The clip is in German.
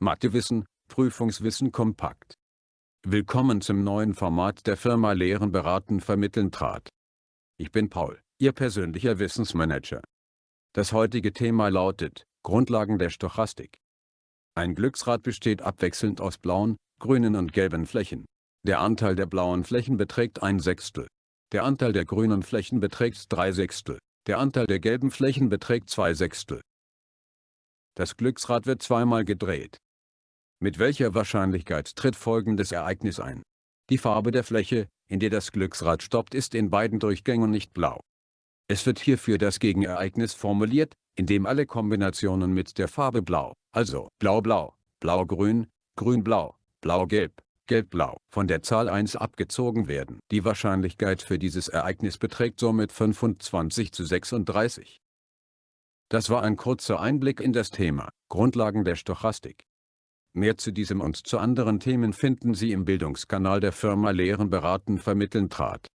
Mathewissen, Prüfungswissen kompakt. Willkommen zum neuen Format der Firma Lehren beraten vermitteln trat. Ich bin Paul, Ihr persönlicher Wissensmanager. Das heutige Thema lautet, Grundlagen der Stochastik. Ein Glücksrad besteht abwechselnd aus blauen, grünen und gelben Flächen. Der Anteil der blauen Flächen beträgt ein Sechstel. Der Anteil der grünen Flächen beträgt drei Sechstel. Der Anteil der gelben Flächen beträgt zwei Sechstel. Das Glücksrad wird zweimal gedreht. Mit welcher Wahrscheinlichkeit tritt folgendes Ereignis ein? Die Farbe der Fläche, in der das Glücksrad stoppt ist in beiden Durchgängen nicht blau. Es wird hierfür das Gegenereignis formuliert, indem alle Kombinationen mit der Farbe blau, also blau-blau, blau-grün, grün-blau, blau-gelb, gelb-blau, von der Zahl 1 abgezogen werden. Die Wahrscheinlichkeit für dieses Ereignis beträgt somit 25 zu 36. Das war ein kurzer Einblick in das Thema, Grundlagen der Stochastik. Mehr zu diesem und zu anderen Themen finden Sie im Bildungskanal der Firma Lehren beraten vermitteln trat.